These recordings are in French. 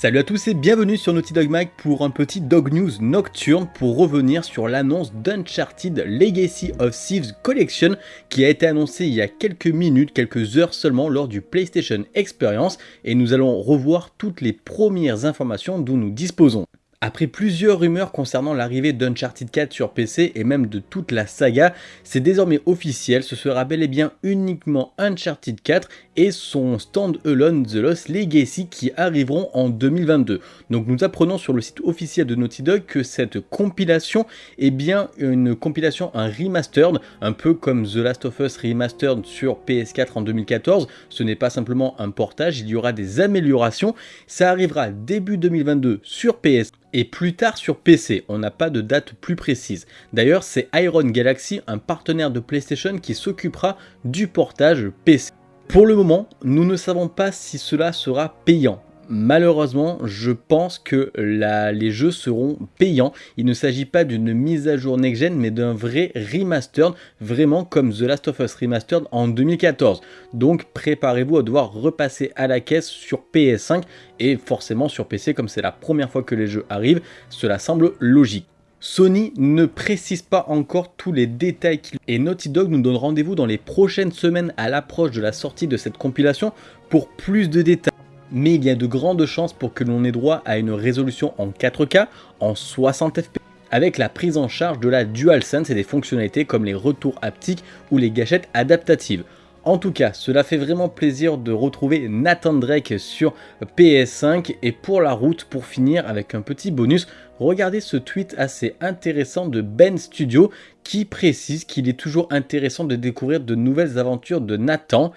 Salut à tous et bienvenue sur Naughty Dog Mag pour un petit Dog News nocturne pour revenir sur l'annonce d'Uncharted Legacy of Thieves Collection qui a été annoncée il y a quelques minutes, quelques heures seulement lors du PlayStation Experience et nous allons revoir toutes les premières informations dont nous disposons. Après plusieurs rumeurs concernant l'arrivée d'Uncharted 4 sur PC et même de toute la saga, c'est désormais officiel, ce sera bel et bien uniquement Uncharted 4 et son Stand Alone The Lost Legacy qui arriveront en 2022. Donc nous apprenons sur le site officiel de Naughty Dog que cette compilation est bien une compilation, un remastered, un peu comme The Last of Us Remastered sur PS4 en 2014. Ce n'est pas simplement un portage, il y aura des améliorations. Ça arrivera début 2022 sur PS et plus tard sur PC, on n'a pas de date plus précise. D'ailleurs, c'est Iron Galaxy, un partenaire de PlayStation qui s'occupera du portage PC. Pour le moment, nous ne savons pas si cela sera payant. Malheureusement, je pense que les jeux seront payants. Il ne s'agit pas d'une mise à jour next-gen, mais d'un vrai remastered, vraiment comme The Last of Us Remastered en 2014. Donc préparez-vous à devoir repasser à la caisse sur PS5 et forcément sur PC, comme c'est la première fois que les jeux arrivent, cela semble logique. Sony ne précise pas encore tous les détails et Naughty Dog nous donne rendez-vous dans les prochaines semaines à l'approche de la sortie de cette compilation pour plus de détails mais il y a de grandes chances pour que l'on ait droit à une résolution en 4K, en 60 fps, avec la prise en charge de la DualSense et des fonctionnalités comme les retours haptiques ou les gâchettes adaptatives. En tout cas, cela fait vraiment plaisir de retrouver Nathan Drake sur PS5 et pour la route, pour finir avec un petit bonus, regardez ce tweet assez intéressant de Ben Studio qui précise qu'il est toujours intéressant de découvrir de nouvelles aventures de Nathan.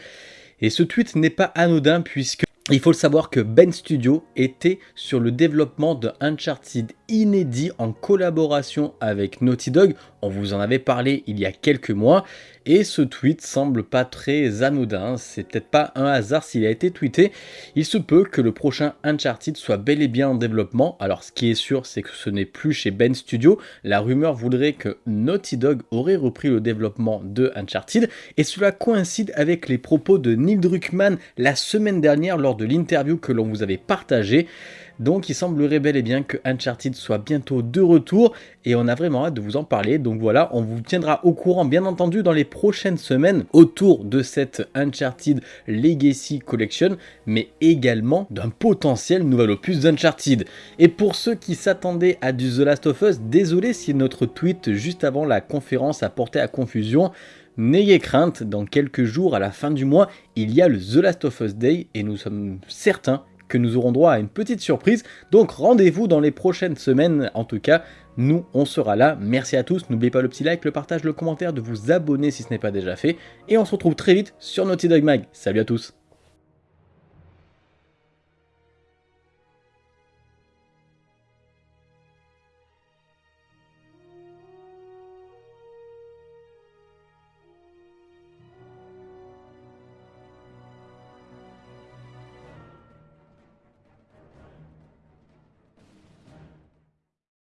Et ce tweet n'est pas anodin puisque il faut le savoir que Ben Studio était sur le développement de Uncharted inédit en collaboration avec Naughty Dog. On vous en avait parlé il y a quelques mois et ce tweet semble pas très anodin. C'est peut-être pas un hasard s'il a été tweeté. Il se peut que le prochain Uncharted soit bel et bien en développement. Alors ce qui est sûr c'est que ce n'est plus chez Ben Studio. La rumeur voudrait que Naughty Dog aurait repris le développement de Uncharted et cela coïncide avec les propos de Neil Druckmann la semaine dernière lors de l'interview que l'on vous avait partagée. Donc il semblerait bel et bien que Uncharted soit bientôt de retour et on a vraiment hâte de vous en parler. Donc voilà, on vous tiendra au courant bien entendu dans les prochaines semaines autour de cette Uncharted Legacy Collection, mais également d'un potentiel nouvel opus d'Uncharted. Et pour ceux qui s'attendaient à du The Last of Us, désolé si notre tweet juste avant la conférence a porté à confusion, N'ayez crainte, dans quelques jours à la fin du mois, il y a le The Last of Us Day et nous sommes certains que nous aurons droit à une petite surprise. Donc rendez-vous dans les prochaines semaines. En tout cas, nous, on sera là. Merci à tous. N'oubliez pas le petit like, le partage, le commentaire, de vous abonner si ce n'est pas déjà fait. Et on se retrouve très vite sur Naughty Dog Mag. Salut à tous